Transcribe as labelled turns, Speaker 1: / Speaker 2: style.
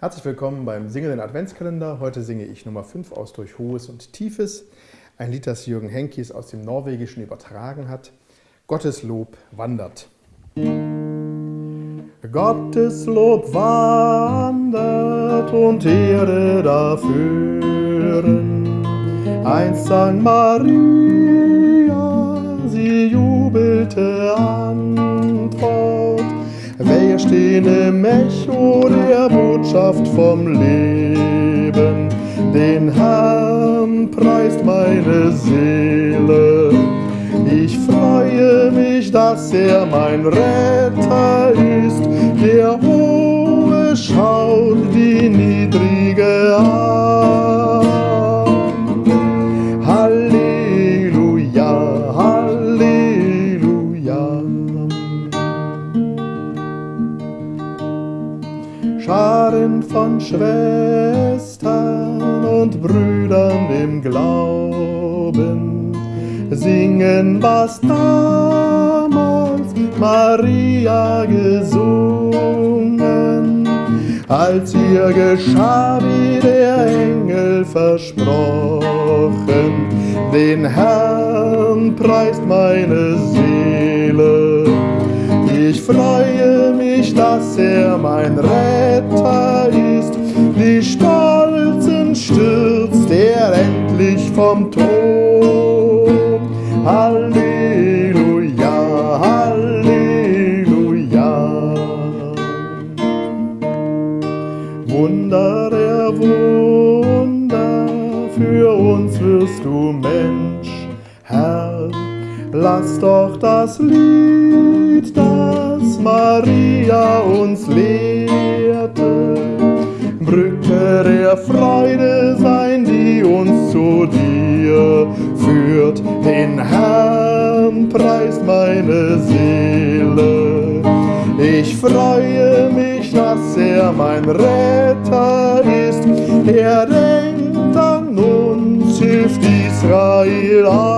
Speaker 1: Herzlich willkommen beim Singenden Adventskalender. Heute singe ich Nummer 5 aus Durch Hohes und Tiefes. Ein Lied, das Jürgen Henkis aus dem Norwegischen übertragen hat. Gottes Lob wandert. Gottes Lob wandert und Erde dafür. Einst sang Maria, sie jubelte Antwort. Wir stehen im Echo der Botschaft vom Leben. Den Herrn preist meine Seele. Ich freue mich, dass er mein Retter ist. Scharen von Schwestern und Brüdern im Glauben singen, was damals Maria gesungen, als ihr geschah, wie der Engel versprochen. Den Herrn preist meine Seele. Ich freue mich, dass er mein Retter ist. Die Stolzen stürzt er endlich vom Thron. Halleluja, Halleluja. Wunder der Wunder, für uns wirst du Mensch, Herr. Lass doch das Lied, das Maria uns lehrte, der Freude sein, die uns zu dir führt. Den Herrn preist meine Seele. Ich freue mich, dass er mein Retter ist. Er denkt an uns, hilft Israel an.